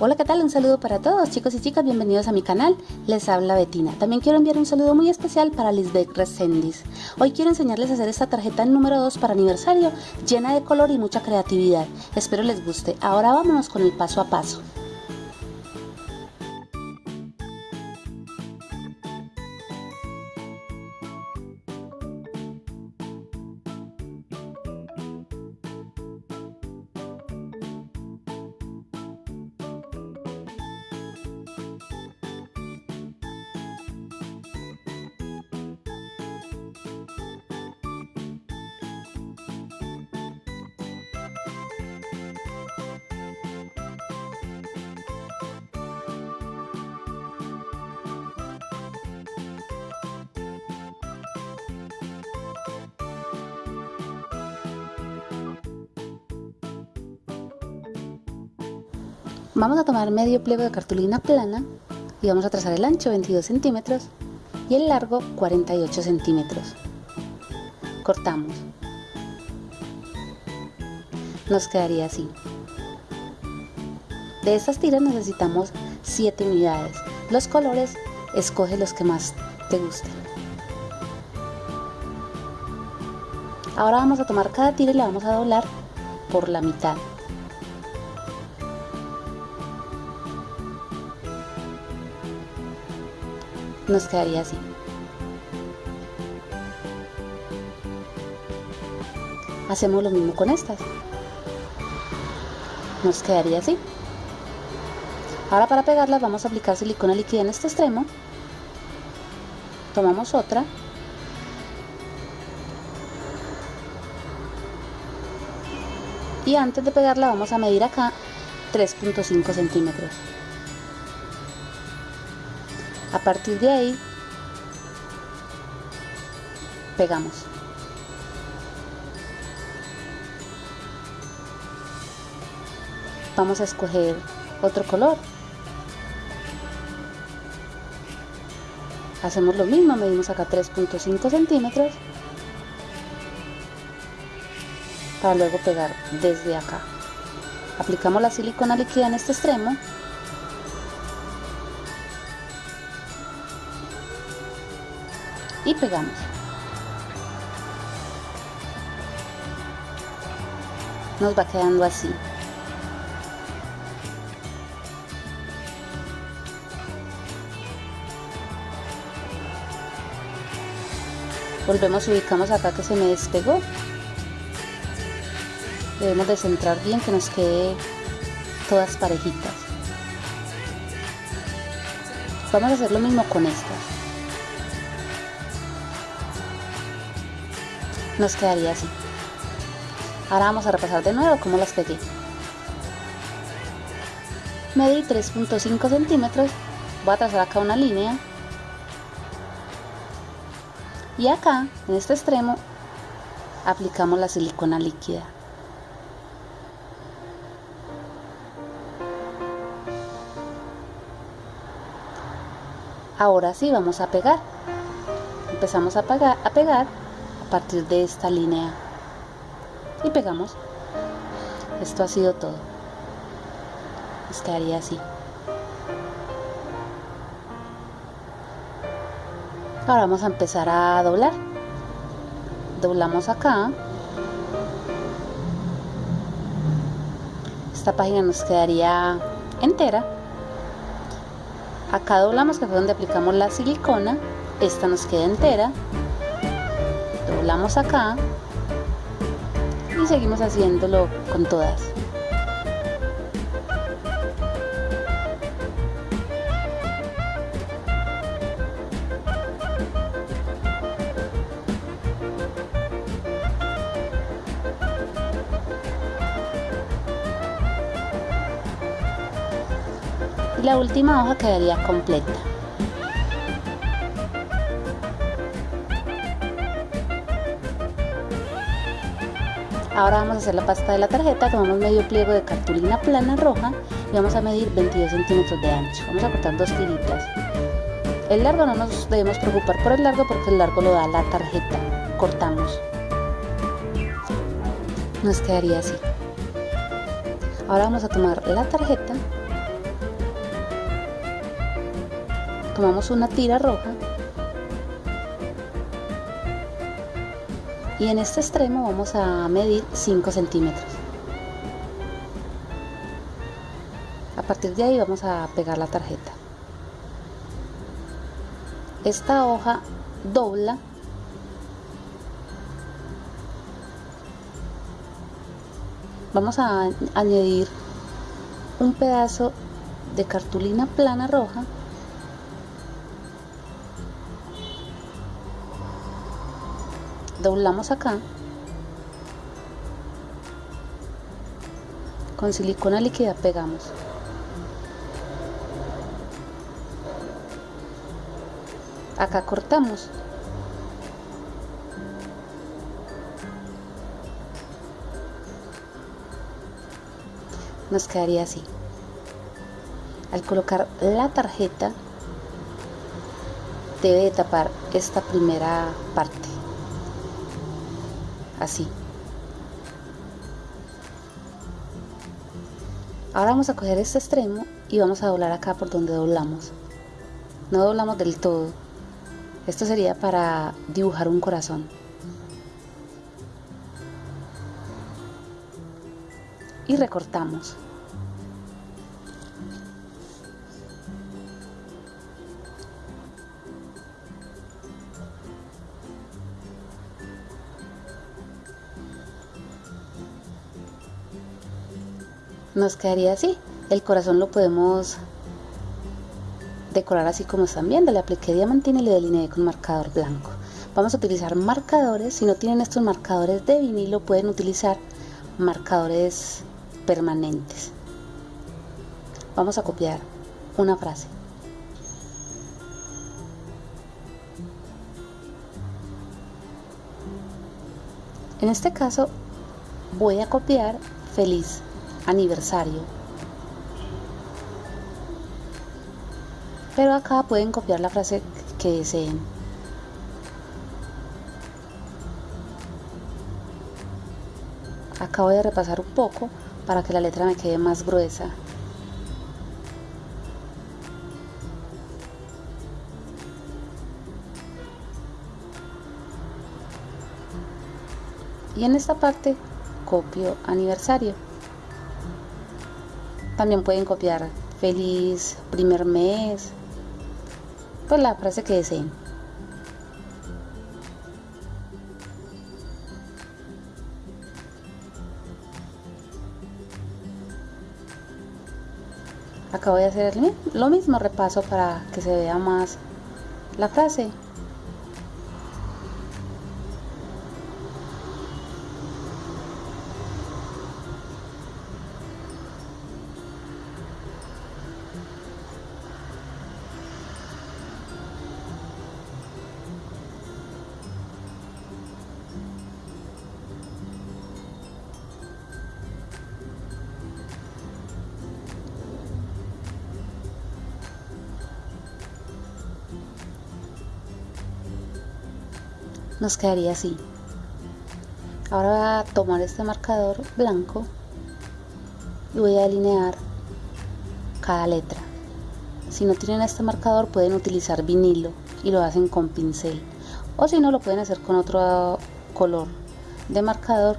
Hola, ¿qué tal? Un saludo para todos, chicos y chicas, bienvenidos a mi canal. Les habla Betina. También quiero enviar un saludo muy especial para Lisbeth Resendis. Hoy quiero enseñarles a hacer esta tarjeta número 2 para aniversario, llena de color y mucha creatividad. Espero les guste. Ahora vámonos con el paso a paso. Vamos a tomar medio pliego de cartulina plana y vamos a trazar el ancho 22 centímetros y el largo 48 centímetros. Cortamos. Nos quedaría así. De estas tiras necesitamos 7 unidades. Los colores, escoge los que más te gusten. Ahora vamos a tomar cada tira y la vamos a doblar por la mitad. Nos quedaría así. Hacemos lo mismo con estas. Nos quedaría así. Ahora para pegarlas vamos a aplicar silicona líquida en este extremo. Tomamos otra. Y antes de pegarla vamos a medir acá 3.5 centímetros. A partir de ahí, pegamos. Vamos a escoger otro color. Hacemos lo mismo, medimos acá 3.5 centímetros para luego pegar desde acá. Aplicamos la silicona líquida en este extremo y pegamos. Nos va quedando así. Volvemos ubicamos acá que se me despegó. Debemos de centrar bien que nos quede todas parejitas. Vamos a hacer lo mismo con estas. Nos quedaría así. Ahora vamos a repasar de nuevo cómo las pegué. Medí 3.5 centímetros, voy a trazar acá una línea y acá, en este extremo, aplicamos la silicona líquida. Ahora sí vamos a pegar. Empezamos a, a pegar partir de esta línea. Y pegamos. Esto ha sido todo. Nos quedaría así. Ahora vamos a empezar a doblar. Doblamos acá. Esta página nos quedaría entera. Acá doblamos que fue donde aplicamos la silicona. Esta nos queda entera doblamos acá y seguimos haciéndolo con todas. Y la última hoja quedaría completa Ahora vamos a hacer la pasta de la tarjeta, tomamos medio pliego de cartulina plana roja y vamos a medir 22 centímetros de ancho. Vamos a cortar dos tiritas. El largo no nos debemos preocupar por el largo porque el largo lo da la tarjeta. Cortamos. Nos quedaría así. Ahora vamos a tomar la tarjeta. Tomamos una tira roja y en este extremo vamos a medir 5 centímetros. A partir de ahí vamos a pegar la tarjeta. Esta hoja dobla vamos a añadir un pedazo de cartulina plana roja doblamos acá con silicona líquida pegamos. Acá cortamos. Nos quedaría así. Al colocar la tarjeta debe tapar esta primera parte así. Ahora vamos a coger este extremo y vamos a doblar acá por donde doblamos. No doblamos del todo. Esto sería para dibujar un corazón. Y recortamos. Nos quedaría así. El corazón lo podemos decorar así como están viendo. Le apliqué diamantina y le delineé con marcador blanco. Vamos a utilizar marcadores. Si no tienen estos marcadores de vinilo, pueden utilizar marcadores permanentes. Vamos a copiar una frase. En este caso voy a copiar feliz aniversario. Pero acá pueden copiar la frase que deseen. Acá voy a repasar un poco para que la letra me quede más gruesa. Y en esta parte copio aniversario. También pueden copiar feliz primer mes, pues la frase que deseen. Acá voy a hacer lo mismo, repaso para que se vea más la frase. Nos quedaría así. Ahora voy a tomar este marcador blanco y voy a delinear cada letra. Si no tienen este marcador pueden utilizar vinilo y lo hacen con pincel. O si no lo pueden hacer con otro color de marcador,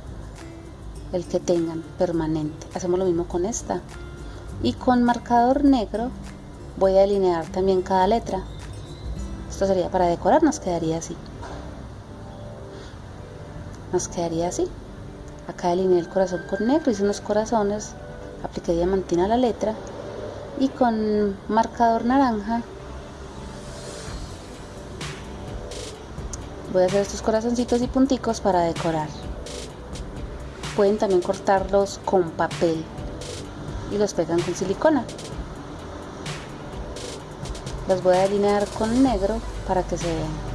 el que tengan permanente. Hacemos lo mismo con esta. Y con marcador negro voy a delinear también cada letra. Esto sería para decorar, nos quedaría así nos quedaría así. Acá delineé el corazón con negro hice unos corazones apliqué diamantina a la letra y con marcador naranja voy a hacer estos corazoncitos y punticos para decorar. Pueden también cortarlos con papel y los pegan con silicona. Los voy a delinear con negro para que se vean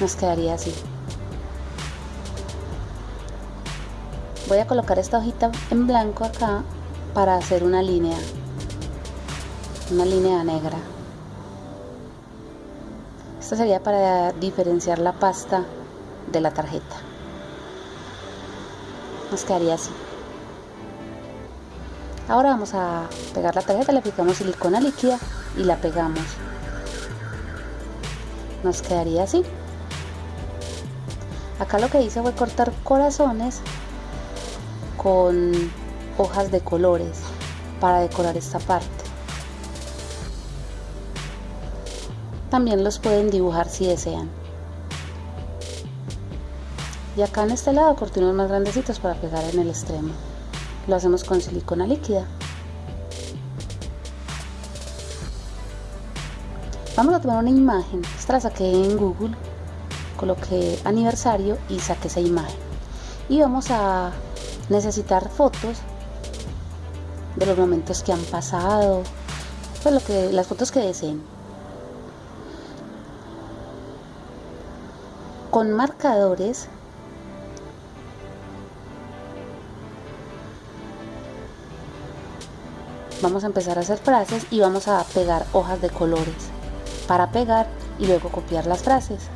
nos quedaría así. Voy a colocar esta hojita en blanco acá para hacer una línea, una línea negra. Esto sería para diferenciar la pasta de la tarjeta. Nos quedaría así. Ahora vamos a pegar la tarjeta, le aplicamos silicona líquida y la pegamos. Nos quedaría así. Acá lo que hice fue cortar corazones con hojas de colores para decorar esta parte. También los pueden dibujar si desean. Y acá en este lado cortinos más grandecitos para pegar en el extremo. Lo hacemos con silicona líquida. Vamos a tomar una imagen. Esta la saqué en Google. Coloqué aniversario y saqué esa imagen. Y vamos a necesitar fotos de los momentos que han pasado, pues lo que, las fotos que deseen. Con marcadores vamos a empezar a hacer frases y vamos a pegar hojas de colores para pegar y luego copiar las frases.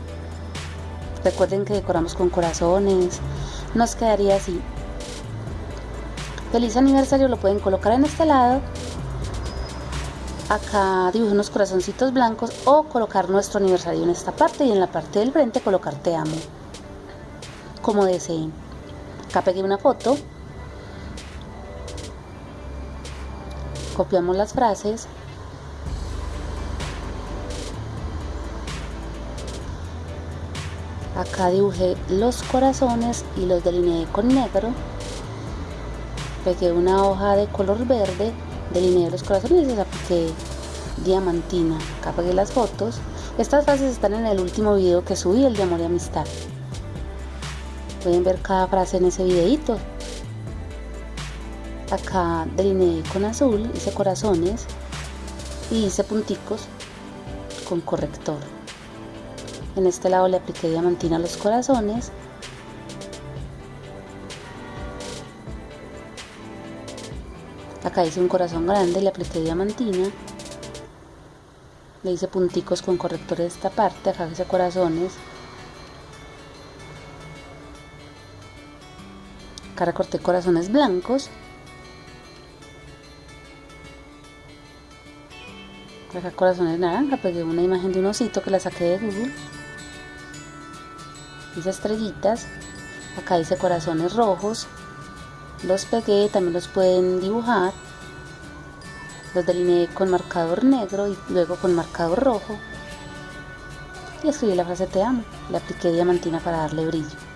Recuerden que decoramos con corazones, nos quedaría así. Feliz aniversario lo pueden colocar en este lado. Acá dibujo unos corazoncitos blancos o colocar nuestro aniversario en esta parte y en la parte del frente colocar te amo. Como deseen. Acá pegué una foto. Copiamos las frases acá dibujé los corazones y los delineé con negro pegué una hoja de color verde, delineé los corazones y les apliqué diamantina. Acá pegué las fotos. Estas frases están en el último video que subí, el de amor y amistad. Pueden ver cada frase en ese videito. Acá delineé con azul, hice corazones y hice punticos con corrector. En este lado le apliqué diamantina a los corazones. Acá hice un corazón grande le apliqué diamantina. Le hice punticos con corrector de esta parte acá hice corazones. Acá recorté corazones blancos. Acá corazones naranja pegué una imagen de un osito que la saqué de Google hice estrellitas acá hice corazones rojos los pegué, también los pueden dibujar los delineé con marcador negro y luego con marcador rojo y escribí la frase te amo le apliqué diamantina para darle brillo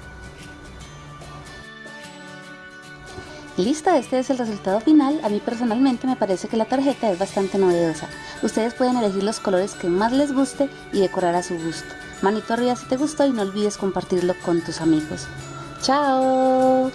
Lista, este es el resultado final. A mí personalmente me parece que la tarjeta es bastante novedosa. Ustedes pueden elegir los colores que más les guste y decorar a su gusto. Manito arriba si te gustó y no olvides compartirlo con tus amigos. ¡Chao!